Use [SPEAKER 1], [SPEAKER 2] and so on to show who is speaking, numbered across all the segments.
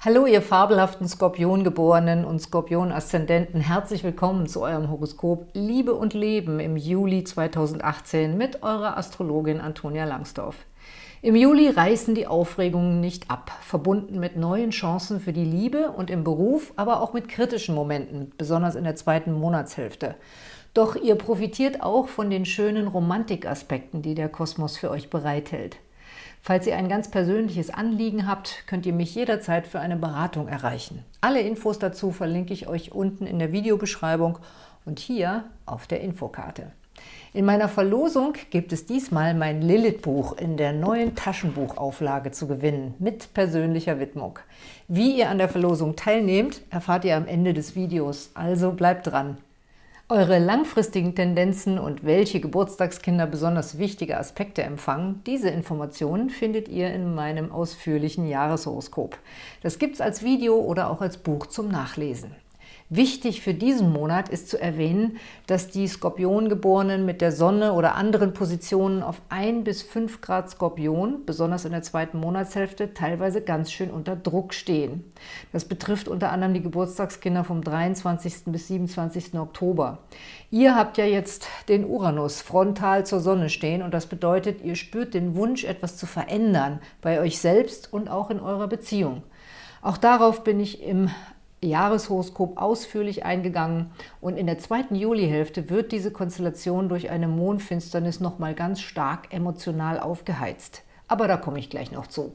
[SPEAKER 1] Hallo, ihr fabelhaften Skorpiongeborenen und Skorpion-Aszendenten. Herzlich willkommen zu eurem Horoskop Liebe und Leben im Juli 2018 mit eurer Astrologin Antonia Langsdorf. Im Juli reißen die Aufregungen nicht ab, verbunden mit neuen Chancen für die Liebe und im Beruf, aber auch mit kritischen Momenten, besonders in der zweiten Monatshälfte. Doch ihr profitiert auch von den schönen Romantikaspekten, die der Kosmos für euch bereithält. Falls ihr ein ganz persönliches Anliegen habt, könnt ihr mich jederzeit für eine Beratung erreichen. Alle Infos dazu verlinke ich euch unten in der Videobeschreibung und hier auf der Infokarte. In meiner Verlosung gibt es diesmal mein Lilith-Buch in der neuen Taschenbuchauflage zu gewinnen, mit persönlicher Widmung. Wie ihr an der Verlosung teilnehmt, erfahrt ihr am Ende des Videos, also bleibt dran. Eure langfristigen Tendenzen und welche Geburtstagskinder besonders wichtige Aspekte empfangen, diese Informationen findet ihr in meinem ausführlichen Jahreshoroskop. Das gibt's als Video oder auch als Buch zum Nachlesen. Wichtig für diesen Monat ist zu erwähnen, dass die Skorpiongeborenen mit der Sonne oder anderen Positionen auf 1 bis 5 Grad Skorpion, besonders in der zweiten Monatshälfte, teilweise ganz schön unter Druck stehen. Das betrifft unter anderem die Geburtstagskinder vom 23. bis 27. Oktober. Ihr habt ja jetzt den Uranus frontal zur Sonne stehen und das bedeutet, ihr spürt den Wunsch, etwas zu verändern, bei euch selbst und auch in eurer Beziehung. Auch darauf bin ich im Jahreshoroskop ausführlich eingegangen und in der zweiten Julihälfte wird diese Konstellation durch eine Mondfinsternis nochmal ganz stark emotional aufgeheizt. Aber da komme ich gleich noch zu.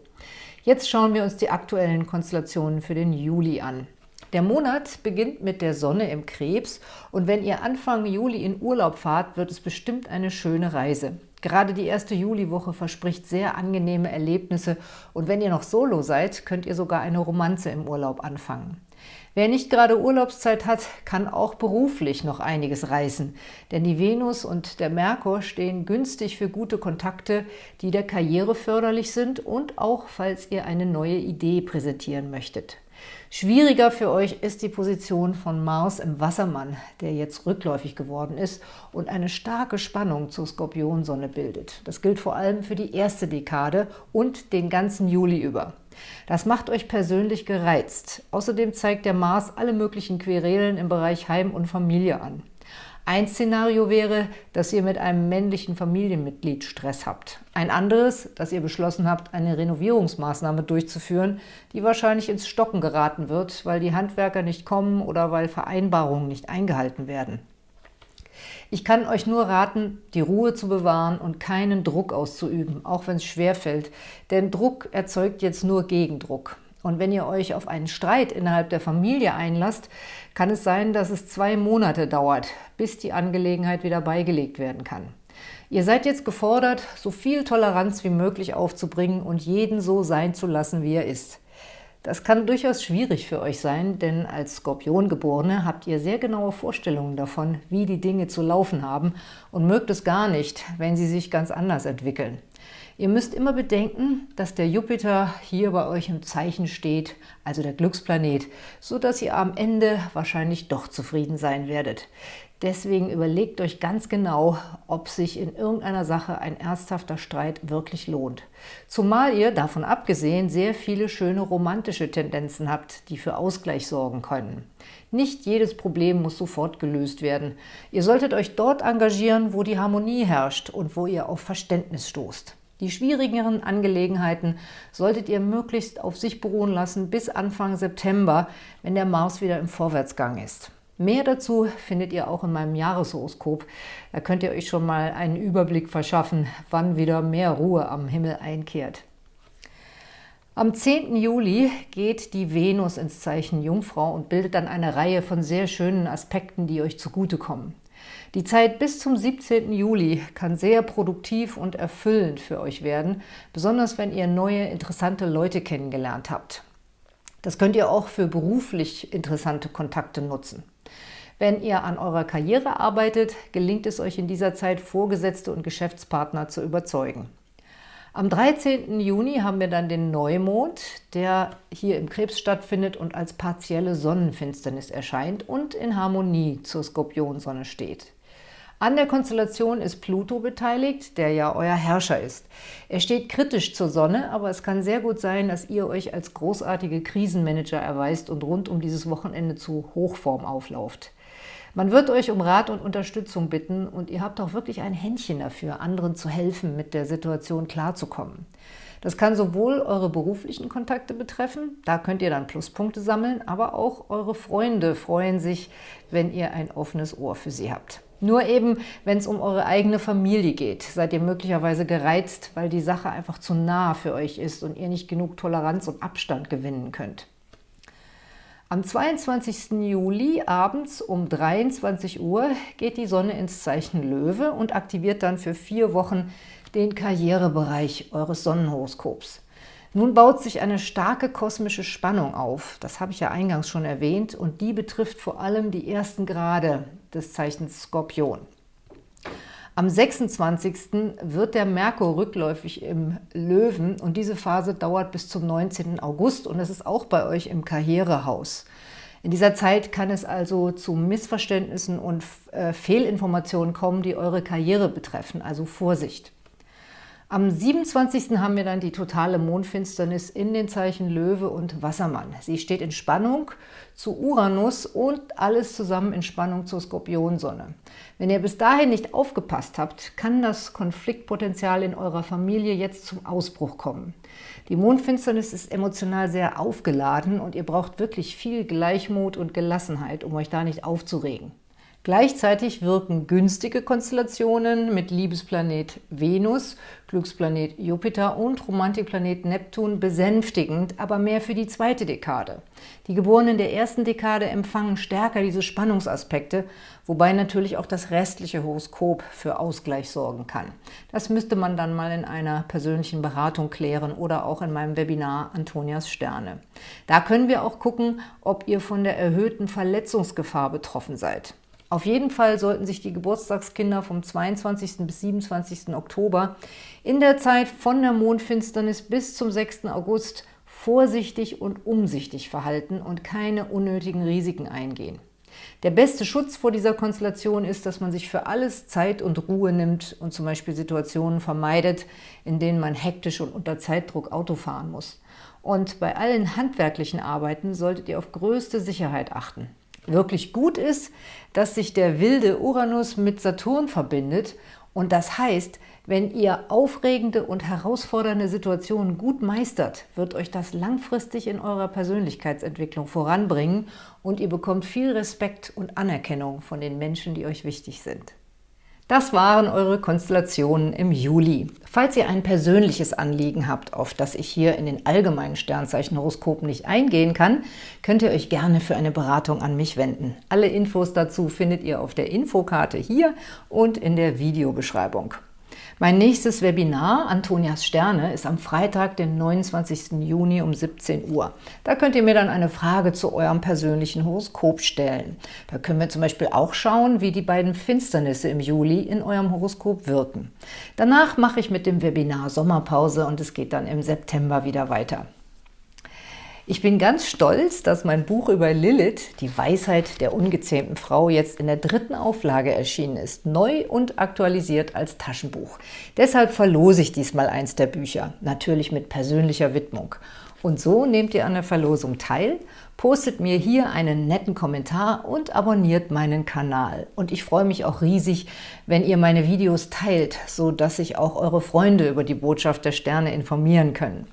[SPEAKER 1] Jetzt schauen wir uns die aktuellen Konstellationen für den Juli an. Der Monat beginnt mit der Sonne im Krebs und wenn ihr Anfang Juli in Urlaub fahrt, wird es bestimmt eine schöne Reise. Gerade die erste Juliwoche verspricht sehr angenehme Erlebnisse und wenn ihr noch Solo seid, könnt ihr sogar eine Romanze im Urlaub anfangen. Wer nicht gerade Urlaubszeit hat, kann auch beruflich noch einiges reißen, denn die Venus und der Merkur stehen günstig für gute Kontakte, die der Karriere förderlich sind und auch, falls ihr eine neue Idee präsentieren möchtet. Schwieriger für euch ist die Position von Mars im Wassermann, der jetzt rückläufig geworden ist und eine starke Spannung zur Skorpionsonne bildet. Das gilt vor allem für die erste Dekade und den ganzen Juli über. Das macht euch persönlich gereizt. Außerdem zeigt der Mars alle möglichen Querelen im Bereich Heim und Familie an. Ein Szenario wäre, dass ihr mit einem männlichen Familienmitglied Stress habt. Ein anderes, dass ihr beschlossen habt, eine Renovierungsmaßnahme durchzuführen, die wahrscheinlich ins Stocken geraten wird, weil die Handwerker nicht kommen oder weil Vereinbarungen nicht eingehalten werden. Ich kann euch nur raten, die Ruhe zu bewahren und keinen Druck auszuüben, auch wenn es schwerfällt. Denn Druck erzeugt jetzt nur Gegendruck. Und wenn ihr euch auf einen Streit innerhalb der Familie einlasst, kann es sein, dass es zwei Monate dauert, bis die Angelegenheit wieder beigelegt werden kann. Ihr seid jetzt gefordert, so viel Toleranz wie möglich aufzubringen und jeden so sein zu lassen, wie er ist. Das kann durchaus schwierig für euch sein, denn als Skorpiongeborene habt ihr sehr genaue Vorstellungen davon, wie die Dinge zu laufen haben und mögt es gar nicht, wenn sie sich ganz anders entwickeln. Ihr müsst immer bedenken, dass der Jupiter hier bei euch im Zeichen steht, also der Glücksplanet, so dass ihr am Ende wahrscheinlich doch zufrieden sein werdet. Deswegen überlegt euch ganz genau, ob sich in irgendeiner Sache ein ernsthafter Streit wirklich lohnt. Zumal ihr, davon abgesehen, sehr viele schöne romantische Tendenzen habt, die für Ausgleich sorgen können. Nicht jedes Problem muss sofort gelöst werden. Ihr solltet euch dort engagieren, wo die Harmonie herrscht und wo ihr auf Verständnis stoßt. Die schwierigeren Angelegenheiten solltet ihr möglichst auf sich beruhen lassen bis Anfang September, wenn der Mars wieder im Vorwärtsgang ist. Mehr dazu findet ihr auch in meinem Jahreshoroskop. Da könnt ihr euch schon mal einen Überblick verschaffen, wann wieder mehr Ruhe am Himmel einkehrt. Am 10. Juli geht die Venus ins Zeichen Jungfrau und bildet dann eine Reihe von sehr schönen Aspekten, die euch zugutekommen. Die Zeit bis zum 17. Juli kann sehr produktiv und erfüllend für euch werden, besonders wenn ihr neue, interessante Leute kennengelernt habt. Das könnt ihr auch für beruflich interessante Kontakte nutzen. Wenn ihr an eurer Karriere arbeitet, gelingt es euch in dieser Zeit, Vorgesetzte und Geschäftspartner zu überzeugen. Am 13. Juni haben wir dann den Neumond, der hier im Krebs stattfindet und als partielle Sonnenfinsternis erscheint und in Harmonie zur Skorpionsonne steht. An der Konstellation ist Pluto beteiligt, der ja euer Herrscher ist. Er steht kritisch zur Sonne, aber es kann sehr gut sein, dass ihr euch als großartige Krisenmanager erweist und rund um dieses Wochenende zu Hochform auflauft. Man wird euch um Rat und Unterstützung bitten und ihr habt auch wirklich ein Händchen dafür, anderen zu helfen, mit der Situation klarzukommen. Das kann sowohl eure beruflichen Kontakte betreffen, da könnt ihr dann Pluspunkte sammeln, aber auch eure Freunde freuen sich, wenn ihr ein offenes Ohr für sie habt. Nur eben, wenn es um eure eigene Familie geht, seid ihr möglicherweise gereizt, weil die Sache einfach zu nah für euch ist und ihr nicht genug Toleranz und Abstand gewinnen könnt. Am 22. Juli abends um 23 Uhr geht die Sonne ins Zeichen Löwe und aktiviert dann für vier Wochen den Karrierebereich eures Sonnenhoroskops. Nun baut sich eine starke kosmische Spannung auf, das habe ich ja eingangs schon erwähnt, und die betrifft vor allem die ersten Grade des Zeichens Skorpion. Am 26. wird der Merkur rückläufig im Löwen und diese Phase dauert bis zum 19. August und es ist auch bei euch im Karrierehaus. In dieser Zeit kann es also zu Missverständnissen und äh, Fehlinformationen kommen, die eure Karriere betreffen, also Vorsicht. Am 27. haben wir dann die totale Mondfinsternis in den Zeichen Löwe und Wassermann. Sie steht in Spannung zu Uranus und alles zusammen in Spannung zur Skorpionsonne. Wenn ihr bis dahin nicht aufgepasst habt, kann das Konfliktpotenzial in eurer Familie jetzt zum Ausbruch kommen. Die Mondfinsternis ist emotional sehr aufgeladen und ihr braucht wirklich viel Gleichmut und Gelassenheit, um euch da nicht aufzuregen. Gleichzeitig wirken günstige Konstellationen mit Liebesplanet Venus, Glücksplanet Jupiter und Romantikplanet Neptun besänftigend, aber mehr für die zweite Dekade. Die Geborenen der ersten Dekade empfangen stärker diese Spannungsaspekte, wobei natürlich auch das restliche Horoskop für Ausgleich sorgen kann. Das müsste man dann mal in einer persönlichen Beratung klären oder auch in meinem Webinar Antonias Sterne. Da können wir auch gucken, ob ihr von der erhöhten Verletzungsgefahr betroffen seid. Auf jeden Fall sollten sich die Geburtstagskinder vom 22. bis 27. Oktober in der Zeit von der Mondfinsternis bis zum 6. August vorsichtig und umsichtig verhalten und keine unnötigen Risiken eingehen. Der beste Schutz vor dieser Konstellation ist, dass man sich für alles Zeit und Ruhe nimmt und zum Beispiel Situationen vermeidet, in denen man hektisch und unter Zeitdruck Auto fahren muss. Und bei allen handwerklichen Arbeiten solltet ihr auf größte Sicherheit achten. Wirklich gut ist, dass sich der wilde Uranus mit Saturn verbindet und das heißt, wenn ihr aufregende und herausfordernde Situationen gut meistert, wird euch das langfristig in eurer Persönlichkeitsentwicklung voranbringen und ihr bekommt viel Respekt und Anerkennung von den Menschen, die euch wichtig sind. Das waren eure Konstellationen im Juli. Falls ihr ein persönliches Anliegen habt, auf das ich hier in den allgemeinen Sternzeichenhoroskopen nicht eingehen kann, könnt ihr euch gerne für eine Beratung an mich wenden. Alle Infos dazu findet ihr auf der Infokarte hier und in der Videobeschreibung. Mein nächstes Webinar, Antonias Sterne, ist am Freitag, den 29. Juni um 17 Uhr. Da könnt ihr mir dann eine Frage zu eurem persönlichen Horoskop stellen. Da können wir zum Beispiel auch schauen, wie die beiden Finsternisse im Juli in eurem Horoskop wirken. Danach mache ich mit dem Webinar Sommerpause und es geht dann im September wieder weiter. Ich bin ganz stolz, dass mein Buch über Lilith, die Weisheit der ungezähmten Frau, jetzt in der dritten Auflage erschienen ist, neu und aktualisiert als Taschenbuch. Deshalb verlose ich diesmal eins der Bücher, natürlich mit persönlicher Widmung. Und so nehmt ihr an der Verlosung teil, postet mir hier einen netten Kommentar und abonniert meinen Kanal. Und ich freue mich auch riesig, wenn ihr meine Videos teilt, so dass sich auch eure Freunde über die Botschaft der Sterne informieren können.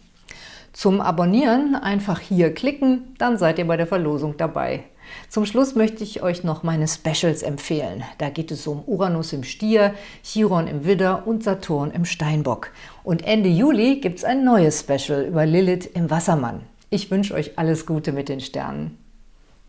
[SPEAKER 1] Zum Abonnieren einfach hier klicken, dann seid ihr bei der Verlosung dabei. Zum Schluss möchte ich euch noch meine Specials empfehlen. Da geht es um Uranus im Stier, Chiron im Widder und Saturn im Steinbock. Und Ende Juli gibt es ein neues Special über Lilith im Wassermann. Ich wünsche euch alles Gute mit den Sternen.